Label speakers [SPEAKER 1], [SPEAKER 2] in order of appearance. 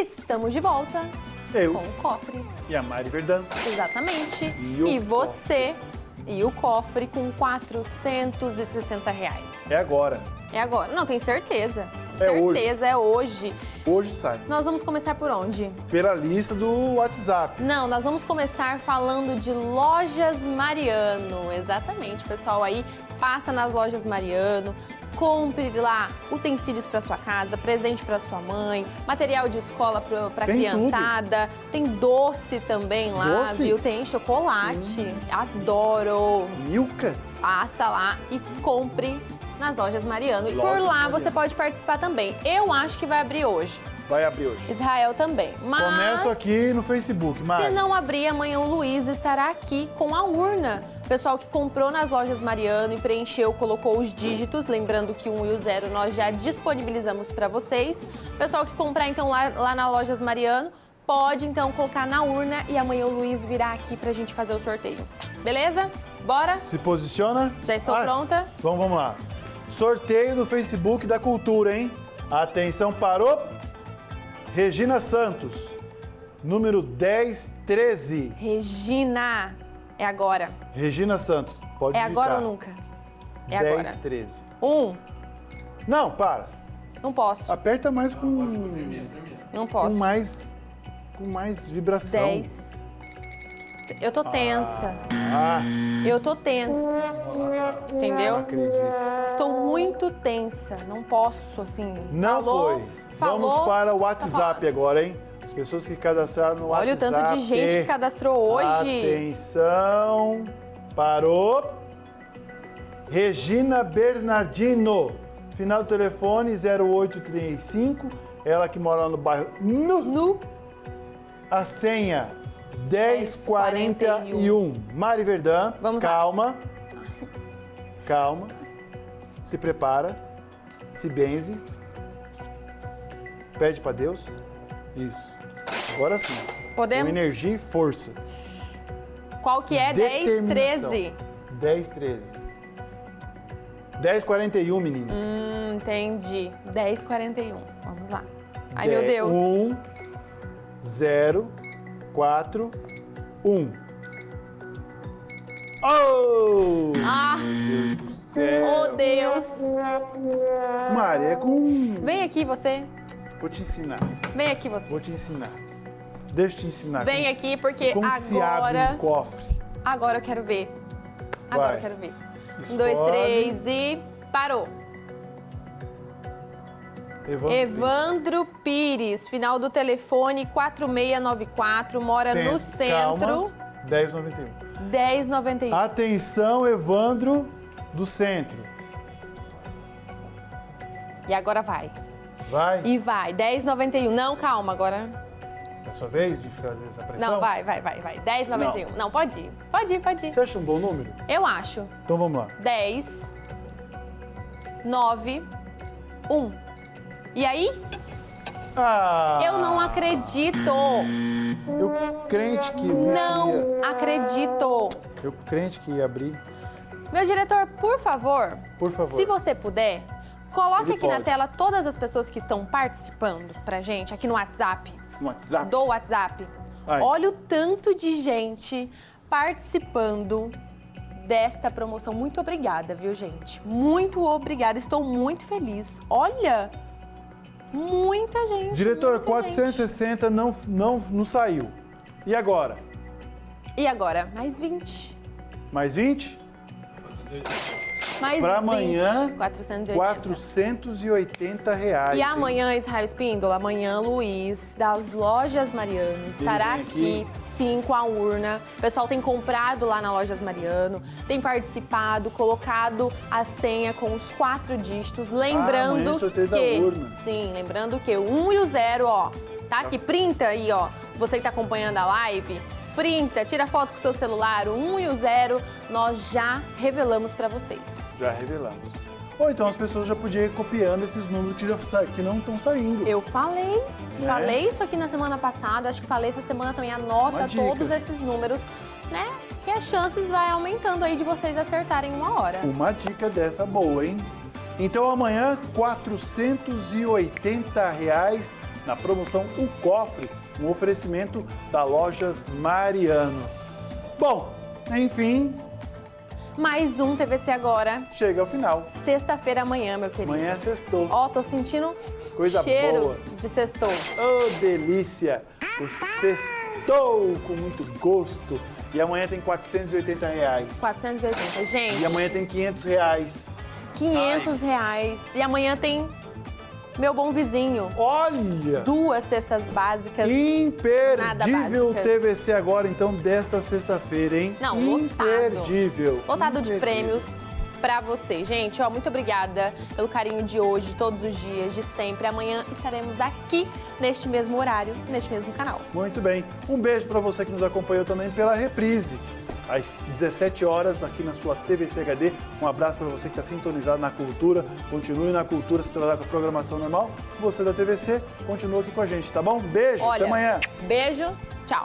[SPEAKER 1] Estamos de volta
[SPEAKER 2] Eu
[SPEAKER 1] com o cofre.
[SPEAKER 2] e a Mari Verdão.
[SPEAKER 1] Exatamente.
[SPEAKER 2] E
[SPEAKER 1] E você e o cofre com 460 reais.
[SPEAKER 2] É agora.
[SPEAKER 1] É agora. Não, tem certeza.
[SPEAKER 2] É hoje.
[SPEAKER 1] certeza, é hoje.
[SPEAKER 2] Hoje sai.
[SPEAKER 1] Nós vamos começar por onde?
[SPEAKER 2] Pela lista do WhatsApp.
[SPEAKER 1] Não, nós vamos começar falando de lojas Mariano. Exatamente, pessoal aí passa nas lojas Mariano, compre lá utensílios para sua casa, presente para sua mãe, material de escola para criançada, tem doce também lá,
[SPEAKER 2] Doce?
[SPEAKER 1] viu? Tem chocolate. Adoro.
[SPEAKER 2] Milka.
[SPEAKER 1] Passa lá e compre nas lojas Mariano. E por lá
[SPEAKER 2] Mariano.
[SPEAKER 1] você pode participar também. Eu acho que vai abrir hoje.
[SPEAKER 2] Vai abrir hoje.
[SPEAKER 1] Israel também. Mas...
[SPEAKER 2] Começo aqui no Facebook, Mari.
[SPEAKER 1] Se não abrir, amanhã o Luiz estará aqui com a urna. Pessoal que comprou nas lojas Mariano e preencheu, colocou os dígitos, lembrando que o 1 e o 0 nós já disponibilizamos para vocês. Pessoal que comprar então lá, lá na lojas Mariano, pode então colocar na urna e amanhã o Luiz virá aqui pra gente fazer o sorteio. Beleza? Bora?
[SPEAKER 2] Se posiciona.
[SPEAKER 1] Já estou
[SPEAKER 2] Ah,
[SPEAKER 1] pronta.
[SPEAKER 2] Então vamos lá. Sorteio no Facebook da Cultura, hein? Atenção, parou. Regina Santos, número 1013.
[SPEAKER 1] Regina, é agora.
[SPEAKER 2] Regina Santos, pode
[SPEAKER 1] É agora
[SPEAKER 2] digitar.
[SPEAKER 1] ou nunca? É agora.
[SPEAKER 2] 1013.
[SPEAKER 1] Um,
[SPEAKER 2] Não, para.
[SPEAKER 1] não posso.
[SPEAKER 2] Aperta mais com,
[SPEAKER 1] Não
[SPEAKER 2] com
[SPEAKER 1] posso.
[SPEAKER 2] mais com mais vibração.
[SPEAKER 1] Dez. Eu tô tensa.
[SPEAKER 2] Ah,
[SPEAKER 1] Eu tô tensa.
[SPEAKER 2] não
[SPEAKER 1] Entendeu?
[SPEAKER 2] acredito.
[SPEAKER 1] Estou muito tensa. Não posso, assim.
[SPEAKER 2] Não
[SPEAKER 1] falou,
[SPEAKER 2] foi.
[SPEAKER 1] Falou,
[SPEAKER 2] Vamos para o
[SPEAKER 1] tá
[SPEAKER 2] WhatsApp
[SPEAKER 1] falado.
[SPEAKER 2] agora, hein? As pessoas que cadastraram no
[SPEAKER 1] Olha o
[SPEAKER 2] WhatsApp.
[SPEAKER 1] tanto de gente que cadastrou hoje.
[SPEAKER 2] Atenção. Parou. Regina Bernardino. Final do telefone 0835. Ela que mora lá no bairro Nu.
[SPEAKER 1] Nu.
[SPEAKER 2] A senha 1041. Mari Verdão.
[SPEAKER 1] Vamos lá.
[SPEAKER 2] Calma. Calma. Se prepara. Se benze. Pede para Deus. Isso. Agora sim.
[SPEAKER 1] Podemos?
[SPEAKER 2] Com energia e força.
[SPEAKER 1] Qual que é? 10,
[SPEAKER 2] Determinação.
[SPEAKER 1] 13.
[SPEAKER 2] 10, 13. 10, 41, menina.
[SPEAKER 1] Hum, entendi. 10, 41. Vamos lá. Ai, meu Deus.
[SPEAKER 2] 1, 0, 4, 1. Oh!
[SPEAKER 1] Ah,
[SPEAKER 2] Meu Deus do céu.
[SPEAKER 1] oh Deus.
[SPEAKER 2] Mari, é com...
[SPEAKER 1] Vem aqui você.
[SPEAKER 2] Vou te ensinar.
[SPEAKER 1] Vem aqui você.
[SPEAKER 2] Vou te ensinar. Deixa eu te ensinar.
[SPEAKER 1] Vem
[SPEAKER 2] se-
[SPEAKER 1] aqui porque
[SPEAKER 2] como que se abre
[SPEAKER 1] agora...
[SPEAKER 2] um cofre.
[SPEAKER 1] Agora eu quero ver. Agora
[SPEAKER 2] Vai.
[SPEAKER 1] eu quero ver. Um, dois, três e... Parou.
[SPEAKER 2] Evandro.
[SPEAKER 1] Evandro Pires, final do telefone 4694, mora no centro,
[SPEAKER 2] Calma. 1091.
[SPEAKER 1] 1091.
[SPEAKER 2] Atenção, Evandro do centro.
[SPEAKER 1] E agora vai.
[SPEAKER 2] Vai.
[SPEAKER 1] E vai, 1091. Não, calma, agora.
[SPEAKER 2] É a sua vez de fazer essa pressão?
[SPEAKER 1] Não, vai, vai, vai, vai. 1091. Não. pode ir. Pode ir, pode ir.
[SPEAKER 2] Você acha um bom número?
[SPEAKER 1] Eu acho.
[SPEAKER 2] Então vamos lá.
[SPEAKER 1] 10 9 1. E aí?
[SPEAKER 2] Ah!
[SPEAKER 1] Eu não acredito.
[SPEAKER 2] Eu crente que ia,
[SPEAKER 1] Não acredito.
[SPEAKER 2] eu crente que ia abrir.
[SPEAKER 1] Meu diretor, por favor,
[SPEAKER 2] Por favor.
[SPEAKER 1] se você puder, coloque
[SPEAKER 2] Ele
[SPEAKER 1] aqui na
[SPEAKER 2] pode.
[SPEAKER 1] tela todas as pessoas que estão participando pra gente, aqui no WhatsApp,
[SPEAKER 2] No WhatsApp.
[SPEAKER 1] do WhatsApp.
[SPEAKER 2] Ai.
[SPEAKER 1] Olha o tanto de gente participando desta promoção. Muito obrigada, viu, gente? Muito obrigada. Estou muito feliz. Olha, muita gente.
[SPEAKER 2] Diretor,
[SPEAKER 1] muita
[SPEAKER 2] 460 não, não, não saiu. E agora?
[SPEAKER 1] gente. E agora? Mais 20.
[SPEAKER 2] Mais 20?
[SPEAKER 1] 20.
[SPEAKER 2] amanhã,
[SPEAKER 1] 480.
[SPEAKER 2] 480 reais.
[SPEAKER 1] E
[SPEAKER 2] hein?
[SPEAKER 1] amanhã, Israel Espíndola, amanhã Luiz, das lojas Mariano, estará aqui,
[SPEAKER 2] aqui.
[SPEAKER 1] sim, com a urna. O pessoal tem comprado lá na Lojas Mariano, tem participado, colocado a senha com os quatro dígitos. Lembrando
[SPEAKER 2] amanhã é sorteio da
[SPEAKER 1] que.
[SPEAKER 2] urna.
[SPEAKER 1] Sim, lembrando que o 1 e o 0, ó. Tá aqui, printa aí, ó. Você que tá acompanhando a live, printa, tira foto com o seu celular, o 1 e o 0, nós já revelamos pra vocês.
[SPEAKER 2] Já revelamos. Ou então as pessoas já podiam ir copiando esses números que, já sa- que não estão saindo.
[SPEAKER 1] Eu falei,
[SPEAKER 2] Né?
[SPEAKER 1] falei isso aqui na semana passada, acho que falei essa semana também, anota todos esses números, né? Que as chances vai aumentando aí de vocês acertarem uma hora.
[SPEAKER 2] Uma dica dessa boa, hein? Então amanhã, 480 reais na promoção O Cofre, um oferecimento da Lojas Mariano. Bom, enfim,
[SPEAKER 1] Mais um TVC agora.
[SPEAKER 2] chega ao final.
[SPEAKER 1] Sexta-feira amanhã, meu querido.
[SPEAKER 2] Amanhã é sextou.
[SPEAKER 1] Ó, tô sentindo
[SPEAKER 2] Coisa
[SPEAKER 1] cheiro
[SPEAKER 2] boa.
[SPEAKER 1] de sextou.
[SPEAKER 2] Oh, delícia! O sextou com muito gosto. E amanhã tem 480 reais.
[SPEAKER 1] 480. Gente,
[SPEAKER 2] E amanhã tem 500 reais.
[SPEAKER 1] 500 reais. E amanhã tem meu bom vizinho.
[SPEAKER 2] Olha!
[SPEAKER 1] Duas cestas básicas.
[SPEAKER 2] Imperdível
[SPEAKER 1] básicas.
[SPEAKER 2] TVC agora, então, desta sexta-feira, hein?
[SPEAKER 1] Não, lotado.
[SPEAKER 2] Imperdível.
[SPEAKER 1] Lotado de
[SPEAKER 2] Imperdível.
[SPEAKER 1] prêmios pra vocês. Gente, ó, muito obrigada pelo carinho de hoje, de todos os dias, de sempre. Amanhã estaremos aqui neste mesmo horário, neste mesmo canal.
[SPEAKER 2] Muito bem. Um beijo para você que nos acompanhou também pela reprise. Às 17 horas, aqui na sua TVC HD. Um abraço para você que está sintonizado na cultura. Continue na cultura, se trabalhar com a programação normal. Você da TVC, continua aqui com a gente, tá bom? Beijo,
[SPEAKER 1] Olha,
[SPEAKER 2] até amanhã.
[SPEAKER 1] beijo, tchau.
[SPEAKER 2] Tchau.